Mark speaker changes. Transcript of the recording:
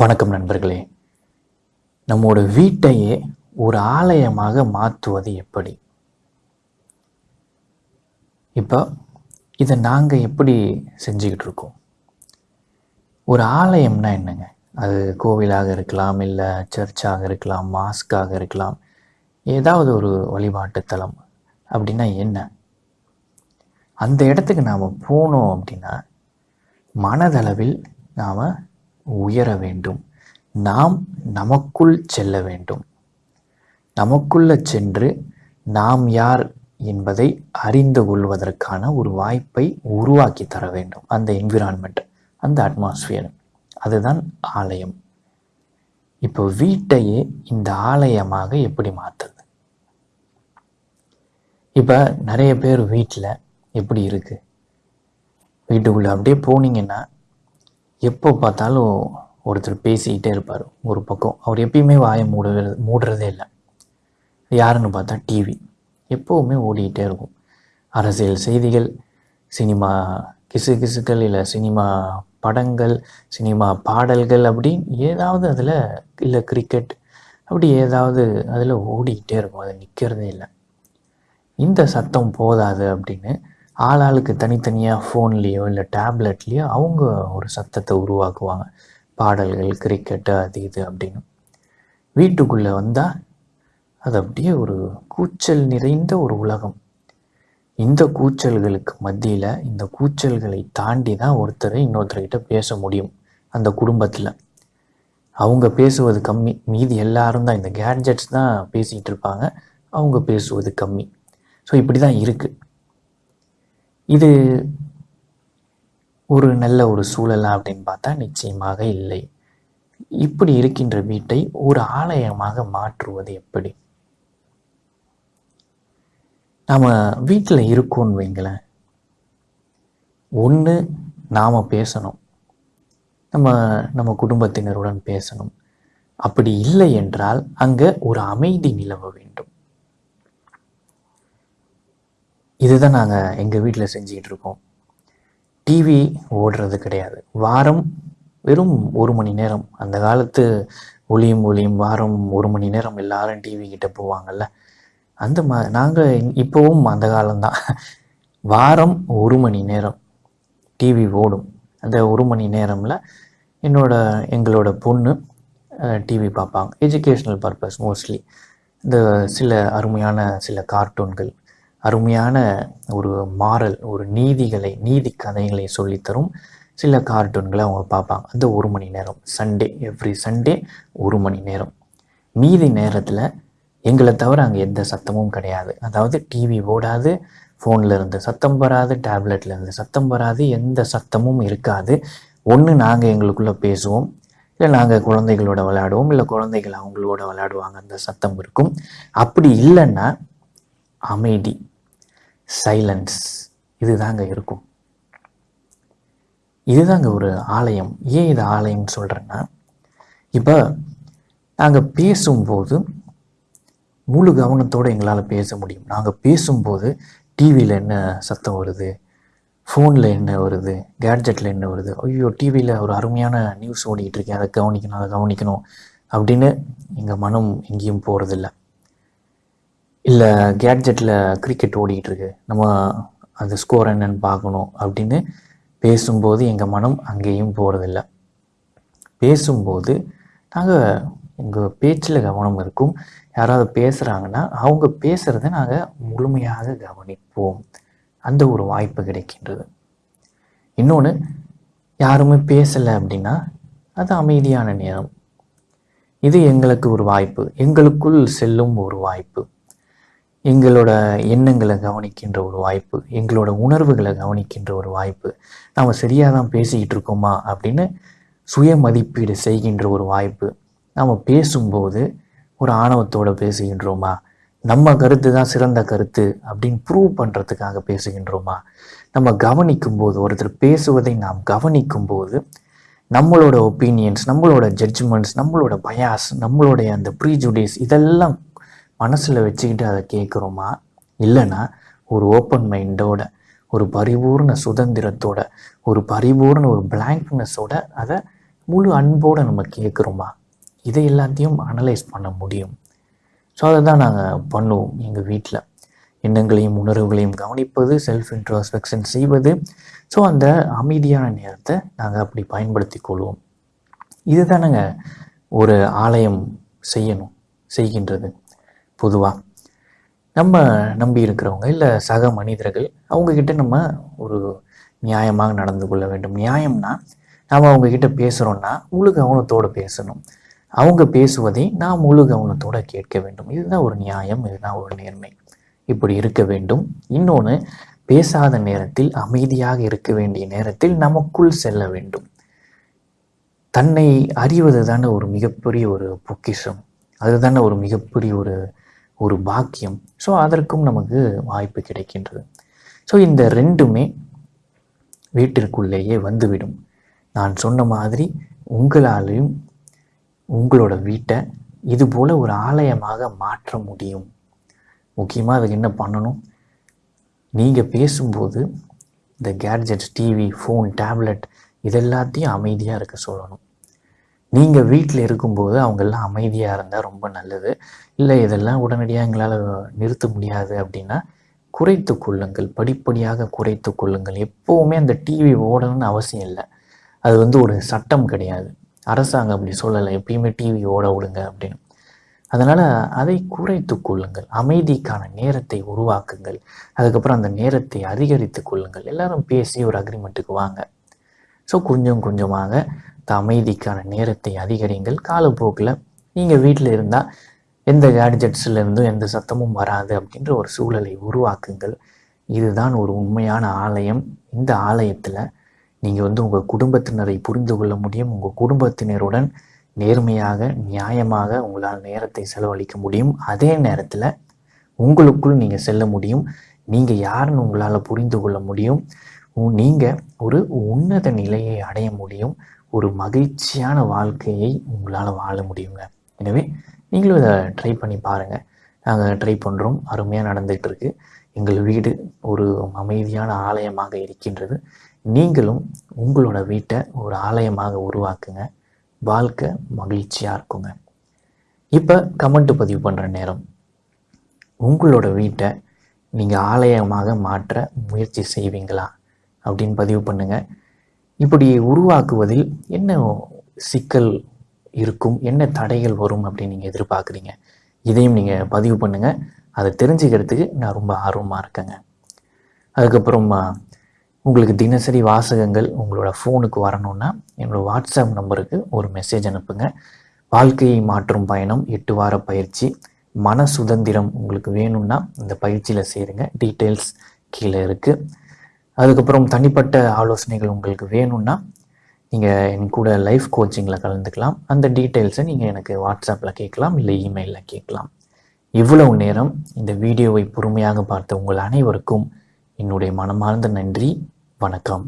Speaker 1: வணக்கம் நண்பர்களே. நம்மோட வீட்டையே ஒரு ஆலயமாக மாற்றுவது எப்படி? இப்போ இதை நாங்கள் எப்படி செஞ்சுக்கிட்டு இருக்கோம்? ஒரு ஆலயம்னா என்னங்க? அது கோவிலாக இருக்கலாம் இல்லை சர்ச்சாக இருக்கலாம் மாஸ்காக இருக்கலாம் ஏதாவது ஒரு வழிபாட்டு தலம் அப்படின்னா என்ன? அந்த இடத்துக்கு நாம் போனோம் அப்படின்னா மனதளவில் நாம் உயர வேண்டும். நாம் நமக்குள் செல்ல வேண்டும். நமக்குள்ள சென்று நாம் யார் என்பதை அறிந்து கொள்வதற்கான ஒரு வாய்ப்பை உருவாக்கி தர வேண்டும். அந்த என்விரான்மெண்ட் அந்த அட்மாஸ்பியர் அதுதான் ஆலயம். இப்போ வீட்டையே இந்த ஆலயமாக எப்படி மாற்றுது இப்போ நிறைய பேர் வீட்டில் எப்படி இருக்கு? வீட்டுக்குள்ளே அப்படியே போனீங்கன்னா எப்போ பார்த்தாலும் ஒருத்தர் பேசிக்கிட்டே இருப்பார் ஒரு பக்கம். அவர் எப்பயுமே வாயை மூடுறது மூடுறதே இல்லை. யாருன்னு பார்த்தா டிவி எப்போவுமே ஓடிக்கிட்டே இருக்கும். அரசியல் செய்திகள் சினிமா கிசு கிசுக்கள் இல்லை சினிமா படங்கள் சினிமா பாடல்கள் அப்படின்னு ஏதாவது அதில் இல்லை கிரிக்கெட் அப்படி ஏதாவது அதில் ஓடிக்கிட்டே இருக்கும். அது நிற்கிறதே இல்லை. இந்த சத்தம் போதாது அப்படின்னு ஆளாளுக்கு தனித்தனியாக ஃபோன்லேயோ இல்லை டேப்லெட்லேயோ அவங்க ஒரு சத்தத்தை உருவாக்குவாங்க. பாடல்கள் கிரிக்கெட்டு அது இது அப்படின்னு. வீட்டுக்குள்ளே வந்தால் அது அப்படியே ஒரு கூச்சல் நிறைந்த ஒரு உலகம். இந்த கூச்சல்களுக்கு மத்தியில் இந்த கூச்சல்களை தாண்டி தான் ஒருத்தர் இன்னொருத்தர்கிட்ட பேச முடியும் அந்த குடும்பத்தில். அவங்க பேசுவது கம்மி. மீதி எல்லாரும் தான் இந்த கேட்ஜெட்ஸ் தான் பேசிகிட்டு இருப்பாங்க. அவங்க பேசுவது கம்மி. ஸோ இப்படி தான் இருக்குது இது ஒரு நல்ல ஒரு சூழலா அப்படின்னு பார்த்தா நிச்சயமாக இல்லை. இப்படி இருக்கின்ற வீட்டை ஒரு ஆலயமாக மாற்றுவது எப்படி? நாம் வீட்டில் இருக்கோன்னு வைங்களேன். ஒன்று நாம் பேசணும். நம்ம நம்ம குடும்பத்தினருடன் பேசணும். அப்படி இல்லை என்றால் அங்கே ஒரு அமைதி நிலவ வேண்டும். இதுதான் நாங்கள் எங்கள் வீட்டில் செஞ்சுக்கிட்டு இருக்கோம் டிவி ஓடுறது கிடையாது. வாரம் வெறும் ஒரு மணி நேரம். அந்த காலத்து ஒளியும் ஒளியும் வாரம் ஒரு மணி நேரம் எல்லாரும் டிவி கிட்ட போவாங்கல்ல? அந்த மா நாங்கள் இப்போவும் அந்த காலம்தான். வாரம் ஒரு மணி நேரம் டிவி ஓடும். அந்த ஒரு மணி நேரமில் என்னோட எங்களோட பொண்ணு டிவி பார்ப்பாங்க. எஜுகேஷ்னல் பர்பஸ் மோஸ்ட்லி இந்த சில அருமையான சில கார்ட்டூன்கள் அருமையான ஒரு மாறல் ஒரு நீதிகளை நீதி கதைகளை சொல்லித்தரும். சில கார்ட்டூன்களை அவங்க பார்ப்பாங்க. அந்த ஒரு மணி நேரம் சண்டே எவ்ரி சண்டே ஒரு மணி நேரம். மீதி நேரத்தில் எங்களை தவிர அங்கே எந்த சத்தமும் கிடையாது. அதாவது டிவி ஓடாது ஃபோனில் இருந்து சத்தம் வராது டேப்லெட்டில் இருந்து சத்தம் வராது எந்த சத்தமும் இருக்காது. ஒன்று நாங்கள் எங்களுக்குள்ளே பேசுவோம். இல்லை நாங்கள் குழந்தைகளோட விளையாடுவோம். இல்லை குழந்தைகள் அவங்களோட விளையாடுவாங்க. அந்த சத்தம் இருக்கும். அப்படி இல்லைன்னா அமைதி சைலன்ஸ் இதுதாங்க இருக்கும். இதுதாங்க ஒரு ஆலயம். ஏன் இது ஆலயம்னு சொல்கிறேன்னா இப்போ நாங்கள் பேசும்போது முழு கவனத்தோடு எங்களால் பேச முடியும். நாங்கள் பேசும்போது டிவியில் என்ன சத்தம் வருது? ஃபோனில் என்ன வருது? கேட்ஜெட்டில் என்ன வருது? ஐயோ டிவியில் ஒரு அருமையான நியூஸ் ஓடிக்கிட்டு இருக்கேன் அதை கவனிக்கணும் அதை கவனிக்கணும் அப்படின்னு எங்கள் மனம் எங்கேயும் போகிறதில்ல இல்லை கேட்ஜெட்டில் கிரிக்கெட் ஓடிக்கிட்டுருக்கு. நம்ம அந்த ஸ்கோர் என்னன்னு பார்க்கணும் அப்படின்னு பேசும்போது எங்கள் மனம் அங்கேயும் போகிறதில்ல பேசும்போது நாங்கள் உங்கள் பேச்சில் கவனம் இருக்கும். யாராவது பேசுகிறாங்கன்னா அவங்க பேசுகிறத நாங்கள் முழுமையாக கவனிப்போம். அந்த ஒரு வாய்ப்பு கிடைக்கின்றது. இன்னொன்று யாருமே பேசலை அப்படின்னா அது அமைதியான நேரம். இது எங்களுக்கு ஒரு வாய்ப்பு. எங்களுக்குள் செல்லும் ஒரு வாய்ப்பு. எங்களோட எண்ணங்களை கவனிக்கின்ற ஒரு வாய்ப்பு எங்களோட உணர்வுகளை கவனிக்கின்ற ஒரு வாய்ப்பு நாம் சரியாக தான் பேசிக்கிட்டு இருக்கோமா அப்படின்னு சுய மதிப்பீடு செய்கின்ற ஒரு வாய்ப்பு நாம் பேசும்போது ஒரு ஆணவத்தோடு பேசுகின்றோமா நம்ம கருத்து தான் சிறந்த கருத்து அப்படின்னு ப்ரூவ் பண்ணுறதுக்காக பேசுகின்றோமா நம்ம கவனிக்கும் போது ஒருத்தர் பேசுவதை நாம் கவனிக்கும் போது நம்மளோட ஒப்பீனியன்ஸ் நம்மளோட ஜட்ஜ்மெண்ட்ஸ் நம்மளோட பயாஸ் நம்மளுடைய அந்த ப்ரீஜுடிஸ் இதெல்லாம் மனசில் வச்சுக்கிட்டு அதை கேட்குறோமா இல்லைன்னா ஒரு ஓப்பன் மைண்டோட ஒரு பரிபூர்ண சுதந்திரத்தோட ஒரு பரிபூர்ண ஒரு பிளாங்க்னஸோட அதை முழு அன்போடு நம்ம கேட்குறோமா இதை எல்லாத்தையும் அனலைஸ் பண்ண முடியும். ஸோ அதை தான் நாங்கள் பண்ணுவோம் எங்கள் வீட்டில் எண்ணங்களையும் உணர்வுகளையும் கவனிப்பது செல்ஃப் இன்ட்ரோஸ்பெக்ஷன் செய்வது. ஸோ அந்த அமைதியான நேரத்தை நாங்கள் அப்படி பயன்படுத்தி கொள்வோம். இதுதானங்க ஒரு ஆலயம் செய்யணும் செய்கின்றது. பொதுவாக நம்ம நம்பி இருக்கிறவங்க இல்லை சக மனிதர்கள் அவங்கக்கிட்ட நம்ம ஒரு நியாயமாக நடந்து கொள்ள வேண்டும். நியாயம்னா நாம் அவங்கக்கிட்ட பேசுகிறோன்னா முழு கவனத்தோடு பேசணும். அவங்க பேசுவதை நாம் முழு கவனத்தோடு கேட்க வேண்டும். இதுதான் ஒரு நியாயம் இதுதான் ஒரு நேர்மை. இப்படி இருக்க வேண்டும். இன்னொன்று பேசாத நேரத்தில் அமைதியாக இருக்க வேண்டிய நேரத்தில் நமக்குள் செல்ல வேண்டும். தன்னை அறிவது தானே ஒரு மிகப்பெரிய ஒரு பொக்கிஷம். அதுதானே ஒரு மிகப்பெரிய ஒரு ஒரு பாக்கியம். ஸோ அதற்கும் நமக்கு வாய்ப்பு கிடைக்கின்றது. ஸோ இந்த ரெண்டுமே வீட்டிற்குள்ளேயே வந்துவிடும். நான் சொன்ன மாதிரி உங்களாலையும் உங்களோட வீட்டை இது போல் ஒரு ஆலயமாக மாற்ற முடியும். முக்கியமாக அதுக்கு என்ன பண்ணணும்? நீங்கள் பேசும்போது இந்த கேட்ஜெட்ஸ் டிவி ஃபோன் டேப்லெட் இதெல்லாத்தையும் அமைதியாக இருக்க சொல்லணும். நீங்கள் வீட்டில் இருக்கும்போது அவங்கெல்லாம் அமைதியாக இருந்தால் ரொம்ப நல்லது. இல்லை இதெல்லாம் உடனடியாக எங்களால் நிறுத்த முடியாது அப்படின்னா குறைத்து கொள்ளுங்கள். படிப்படியாக குறைத்து கொள்ளுங்கள். எப்போவுமே அந்த டிவி ஓடணும்னு அவசியம் இல்லை. அது வந்து ஒரு சட்டம் கிடையாது. அரசாங்கம் அப்படி சொல்லலை. எப்பயுமே டிவி ஓட விடுங்க அப்படின்னு. அதனால் அதை குறைத்து கொள்ளுங்கள். அமைதிக்கான நேரத்தை உருவாக்குங்கள். அதுக்கப்புறம் அந்த நேரத்தை அதிகரித்து கொள்ளுங்கள். எல்லாரும் பேசி ஒரு அக்ரிமெண்ட்டுக்கு வாங்க. ஸோ கொஞ்சம் கொஞ்சமாக அமைதிக்கான நேரத்தை அதிகரிங்கள் காலப்போக்கில் நீங்கள் வீட்டில் இருந்தால் எந்த கேட்ஜெட்ஸ்லேருந்தும் எந்த சத்தமும் வராது அப்படின்ற ஒரு சூழலை உருவாக்குங்கள். இதுதான் ஒரு உண்மையான ஆலயம். இந்த ஆலயத்தில் நீங்கள் வந்து உங்கள் குடும்பத்தினரை புரிந்து கொள்ள முடியும். உங்கள் குடும்பத்தினருடன் நேர்மையாக நியாயமாக உங்களால் நேரத்தை செலவழிக்க முடியும். அதே நேரத்தில் உங்களுக்குள் நீங்கள் செல்ல முடியும். நீங்கள் யாருன்னு உங்களால் புரிந்து கொள்ள முடியும். நீங்கள் ஒரு உன்னத நிலையை அடைய முடியும். ஒரு மகிழ்ச்சியான வாழ்க்கையை உங்களால் வாழ முடியுங்க. எனவே நீங்களும் இதை ட்ரை பண்ணி பாருங்கள் நாங்கள் ட்ரை பண்ணுறோம் அருமையாக நடந்துகிட்டு இருக்கு எங்கள் வீடு ஒரு அமைதியான ஆலயமாக இருக்கின்றது. நீங்களும் உங்களோட வீட்டை ஒரு ஆலயமாக உருவாக்குங்க. வாழ்க்கை மகிழ்ச்சியாக இருக்குங்க. இப்போ கமெண்ட் பதிவு பண்ணுற நேரம். உங்களோட வீட்டை நீங்கள் ஆலயமாக மாற்ற முயற்சி செய்வீங்களா? அப்படின்னு பதிவு பண்ணுங்கள் இப்படி உருவாக்குவதில் என்ன சிக்கல் இருக்கும்? என்ன தடைகள் வரும் அப்படின்னு நீங்கள் எதிர்பார்க்குறீங்க? இதையும் நீங்கள் பதிவு பண்ணுங்கள் அதை தெரிஞ்சுக்கிறதுக்கு நான் ரொம்ப ஆர்வமாக இருக்கேங்க. அதுக்கப்புறமா உங்களுக்கு தினசரி வாசகங்கள் உங்களோட ஃபோனுக்கு வரணும்னா என்னோடய வாட்ஸ்அப் நம்பருக்கு ஒரு மெசேஜ் அனுப்புங்க. வாழ்க்கையை மாற்றும் பயணம் எட்டு வார பயிற்சி மன சுதந்திரம் உங்களுக்கு வேணும்னா இந்த பயிற்சியில் சேருங்க. டீட்டெயில்ஸ் கீழே இருக்குது அதுக்கப்புறம் தனிப்பட்ட ஆலோசனைகள் உங்களுக்கு வேணும்னா நீங்கள் என் கூட லைஃப் கோச்சிங்கில் கலந்துக்கலாம். அந்த டீட்டெயில்ஸை நீங்கள் எனக்கு வாட்ஸ்அப்பில் கேட்கலாம் இல்லை இமெயிலில் கேட்கலாம். இவ்வளவு நேரம் இந்த வீடியோவை பொறுமையாக பார்த்த உங்கள் அனைவருக்கும் என்னுடைய மனமார்ந்த நன்றி. வணக்கம்.